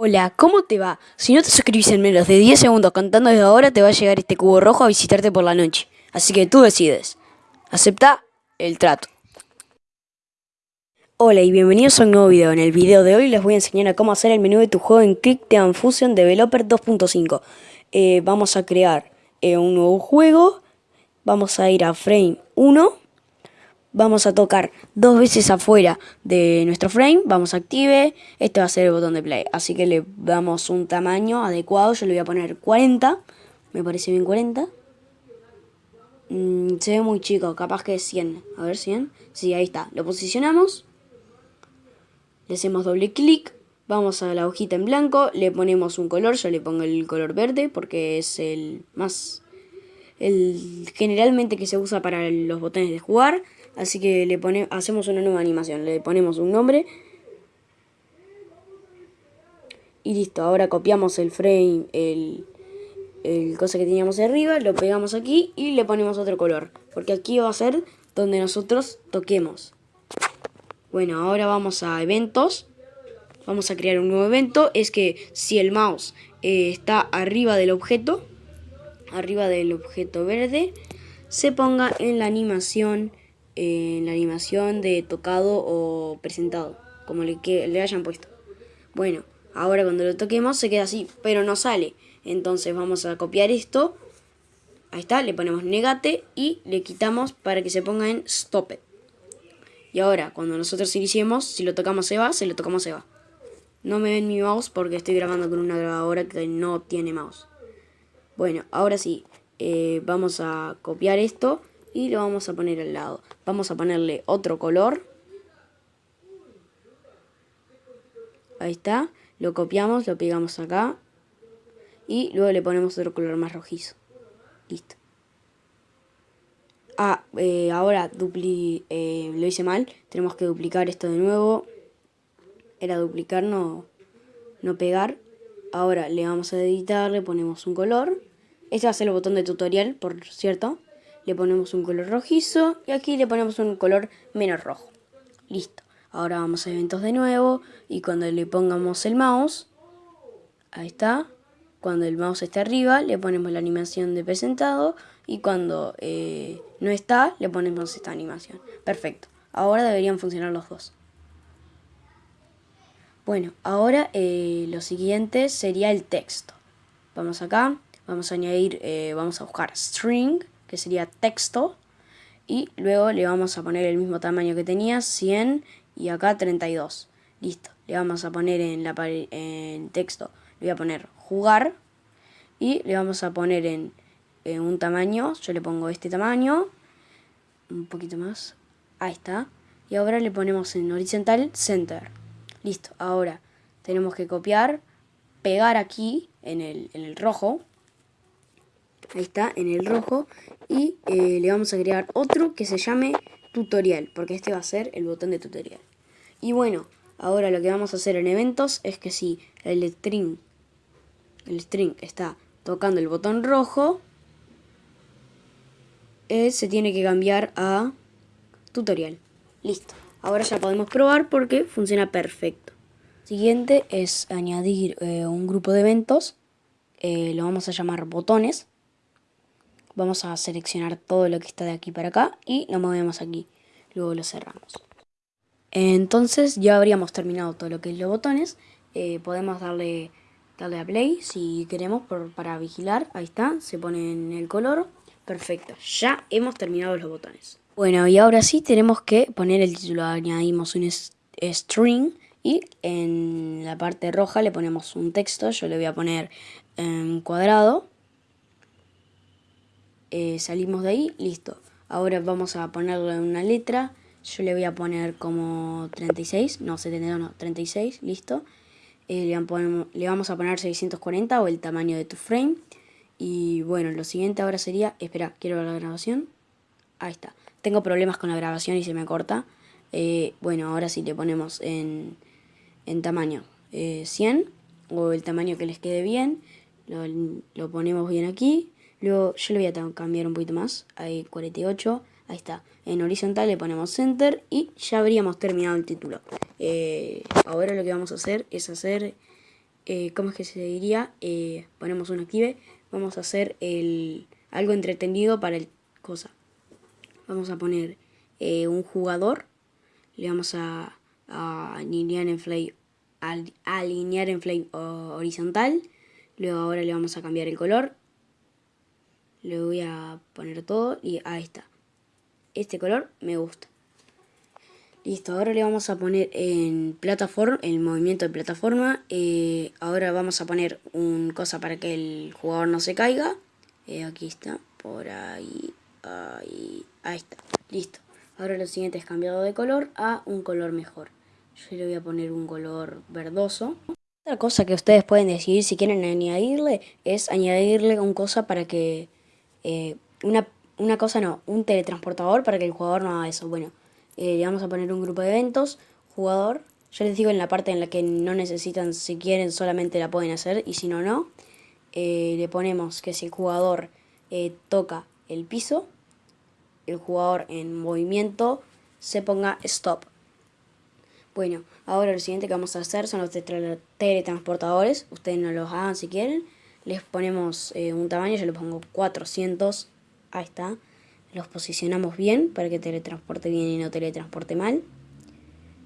Hola, ¿cómo te va? Si no te suscribís en menos de 10 segundos cantando desde ahora, te va a llegar este cubo rojo a visitarte por la noche. Así que tú decides. Acepta el trato. Hola y bienvenidos a un nuevo video. En el video de hoy les voy a enseñar a cómo hacer el menú de tu juego en Click Fusion Developer 2.5. Eh, vamos a crear eh, un nuevo juego. Vamos a ir a Frame 1 vamos a tocar dos veces afuera de nuestro frame, vamos a active, este va a ser el botón de play, así que le damos un tamaño adecuado, yo le voy a poner 40, me parece bien 40, mm, se ve muy chico, capaz que es 100, a ver 100, sí, ahí está, lo posicionamos, le hacemos doble clic, vamos a la hojita en blanco, le ponemos un color, yo le pongo el color verde porque es el más, el generalmente que se usa para los botones de jugar, Así que le pone, hacemos una nueva animación. Le ponemos un nombre. Y listo. Ahora copiamos el frame, el, el cosa que teníamos arriba. Lo pegamos aquí y le ponemos otro color. Porque aquí va a ser donde nosotros toquemos. Bueno, ahora vamos a eventos. Vamos a crear un nuevo evento. Es que si el mouse eh, está arriba del objeto, arriba del objeto verde, se ponga en la animación en la animación de tocado o presentado, como le, que, le hayan puesto. Bueno, ahora cuando lo toquemos se queda así, pero no sale. Entonces vamos a copiar esto. Ahí está, le ponemos negate y le quitamos para que se ponga en stop it. Y ahora, cuando nosotros iniciemos, si lo tocamos se va, si lo tocamos se va. No me ven mi mouse porque estoy grabando con una grabadora que no tiene mouse. Bueno, ahora sí, eh, vamos a copiar esto y lo vamos a poner al lado. Vamos a ponerle otro color. Ahí está. Lo copiamos, lo pegamos acá. Y luego le ponemos otro color más rojizo. Listo. Ah, eh, ahora dupli eh, lo hice mal. Tenemos que duplicar esto de nuevo. Era duplicar, no, no pegar. Ahora le vamos a editar, le ponemos un color. Este va a ser el botón de tutorial, por cierto le ponemos un color rojizo y aquí le ponemos un color menos rojo. Listo. Ahora vamos a eventos de nuevo y cuando le pongamos el mouse, ahí está, cuando el mouse está arriba le ponemos la animación de presentado y cuando eh, no está le ponemos esta animación. Perfecto. Ahora deberían funcionar los dos. Bueno, ahora eh, lo siguiente sería el texto. Vamos acá, vamos a añadir, eh, vamos a buscar string que sería texto. Y luego le vamos a poner el mismo tamaño que tenía, 100 y acá 32. Listo. Le vamos a poner en, la en texto, le voy a poner jugar. Y le vamos a poner en, en un tamaño, yo le pongo este tamaño. Un poquito más. Ahí está. Y ahora le ponemos en horizontal center. Listo. Ahora tenemos que copiar, pegar aquí en el, en el rojo ahí está, en el rojo, y eh, le vamos a crear otro que se llame tutorial, porque este va a ser el botón de tutorial. Y bueno, ahora lo que vamos a hacer en eventos es que si el string, el string está tocando el botón rojo, eh, se tiene que cambiar a tutorial. Listo. Ahora ya podemos probar porque funciona perfecto. Siguiente es añadir eh, un grupo de eventos. lo vamos a llamar botones. Vamos a seleccionar todo lo que está de aquí para acá y lo movemos aquí. Luego lo cerramos. Entonces ya habríamos terminado todo lo que es los botones. Eh, podemos darle, darle a play si queremos para vigilar. Ahí está, se pone en el color. Perfecto, ya hemos terminado los botones. Bueno, y ahora sí tenemos que poner el título. Añadimos un string y en la parte roja le ponemos un texto. Yo le voy a poner en cuadrado eh, salimos de ahí, listo. Ahora vamos a ponerle una letra, yo le voy a poner como 36, no 72, no, 36, listo. Eh, le, le vamos a poner 640 o el tamaño de tu frame. Y bueno, lo siguiente ahora sería, espera, quiero ver la grabación. Ahí está. Tengo problemas con la grabación y se me corta. Eh, bueno, ahora sí le ponemos en, en tamaño 100 o el tamaño que les quede bien. Lo, lo ponemos bien aquí. Luego yo le voy a cambiar un poquito más, ahí 48, ahí está. En horizontal le ponemos center y ya habríamos terminado el título. Eh, ahora lo que vamos a hacer es hacer eh, ¿cómo es que se diría? Eh, ponemos un active, vamos a hacer el, algo entretenido para el cosa. Vamos a poner un jugador, le vamos a, alinear en flame, alinear en flame horizontal, luego ahora le vamos a cambiar el color, le voy a poner todo y ahí está. Este color me gusta. Listo, ahora le vamos a poner en plataforma, el movimiento de plataforma. Eh, ahora vamos a poner un cosa para que el jugador no se caiga. Eh, aquí está, por ahí, ahí, ahí está. Listo. Ahora lo siguiente es cambiado de color a un color mejor. Yo le voy a poner un color verdoso. Otra cosa que ustedes pueden decidir si quieren añadirle es añadirle un cosa para que... Eh, una, una cosa no, un teletransportador para que el jugador no haga eso. Bueno, eh, le vamos a poner un grupo de eventos, jugador, yo les digo en la parte en la que no necesitan, si quieren solamente la pueden hacer y si no, no. Eh, le ponemos que si el jugador toca el piso, el jugador en movimiento se ponga stop. Bueno, ahora lo siguiente que vamos a hacer son los teletransportadores. Ustedes no los hagan si quieren. Les ponemos un tamaño, yo le pongo 400. Ahí está los posicionamos bien para que teletransporte bien y no teletransporte mal.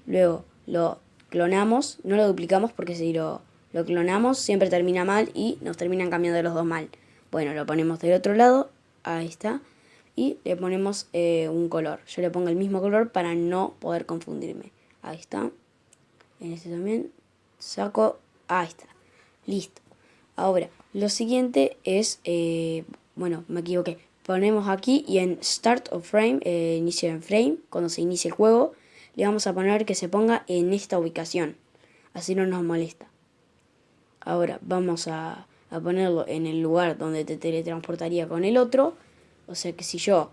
Luego lo clonamos, no lo duplicamos porque si lo, lo clonamos siempre termina mal y nos terminan cambiando los dos mal. Bueno, lo ponemos del otro lado, ahí está, y le ponemos eh, un color. Yo le pongo el mismo color para no poder confundirme. Ahí está. En este también saco, ahí está, listo. Ahora, lo siguiente es, eh, bueno, me equivoqué, ponemos aquí y en Start of Frame, eh, inicio en frame, cuando se inicia el juego, le vamos a poner que se ponga en esta ubicación, así no nos molesta. Ahora vamos a, ponerlo en el lugar donde te teletransportaría con el otro, o sea que si yo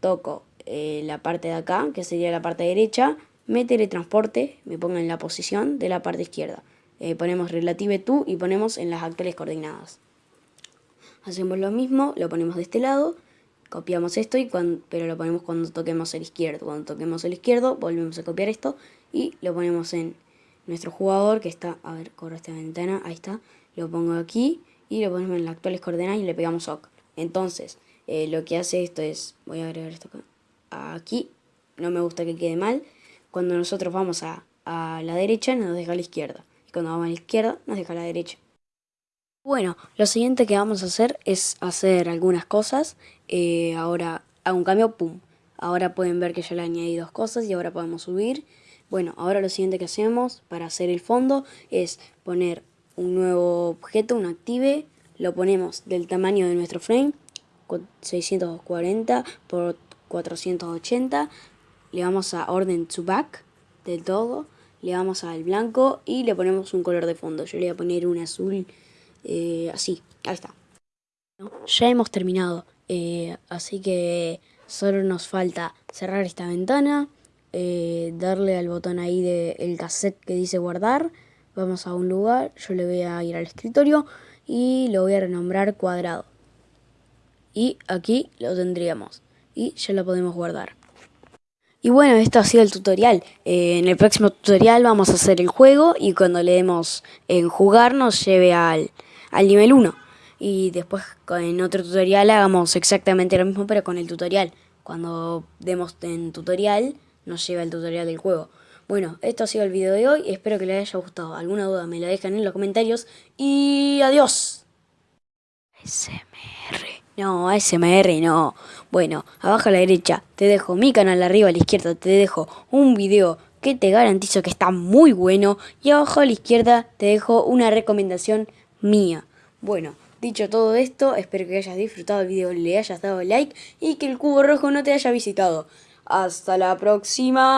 toco eh, la parte de acá, que sería la parte derecha, me teletransporte, me ponga en la posición de la parte izquierda. Eh, ponemos relative to y ponemos en las actuales coordenadas. Hacemos lo mismo, lo ponemos de este lado copiamos esto, y pero lo ponemos cuando toquemos el izquierdo. Cuando toquemos el izquierdo, volvemos a copiar esto y lo ponemos en nuestro jugador que está, a ver, corro esta ventana, ahí está, lo pongo aquí y lo ponemos en las actuales coordenadas y le pegamos OK. Entonces, eh, lo que hace esto es, voy a agregar esto acá, aquí, no me gusta que quede mal, cuando nosotros vamos a, a la derecha nos deja a la izquierda, y cuando vamos a la izquierda nos deja a la derecha. Bueno, lo siguiente que vamos a hacer es hacer algunas cosas. Eh, ahora hago un cambio, pum. Ahora pueden ver que ya le añadí dos cosas y ahora podemos subir. Bueno, ahora lo siguiente que hacemos para hacer el fondo es poner un nuevo objeto, un active. Lo ponemos del tamaño de nuestro frame, 640 por 480. Le vamos a orden to back del todo. Le vamos al blanco y le ponemos un color de fondo. Yo le voy a poner un azul eh, así, ahí está. Ya hemos terminado, eh, así que solo nos falta cerrar esta ventana, eh, darle al botón ahí del cassette que dice guardar, vamos a un lugar, yo le voy a ir al escritorio y lo voy a renombrar cuadrado. Y aquí lo tendríamos y ya lo podemos guardar. Y bueno, esto ha sido el tutorial. en el próximo tutorial vamos a hacer el juego y cuando le demos en jugar nos lleve al, al nivel 1. Y después en otro tutorial hagamos exactamente lo mismo pero con el tutorial. Cuando demos en tutorial nos lleva el tutorial del juego. Bueno, esto ha sido el video de hoy. Espero que les haya gustado. Alguna duda me la dejan en los comentarios. Y adiós. SMR. No, ASMR no. Bueno, abajo a la derecha te dejo mi canal, arriba a la izquierda te dejo un video que te garantizo que está muy bueno. Y abajo a la izquierda te dejo una recomendación mía. Bueno, dicho todo esto, espero que hayas disfrutado el video, le hayas dado like y que el cubo rojo no te haya visitado. Hasta la próxima.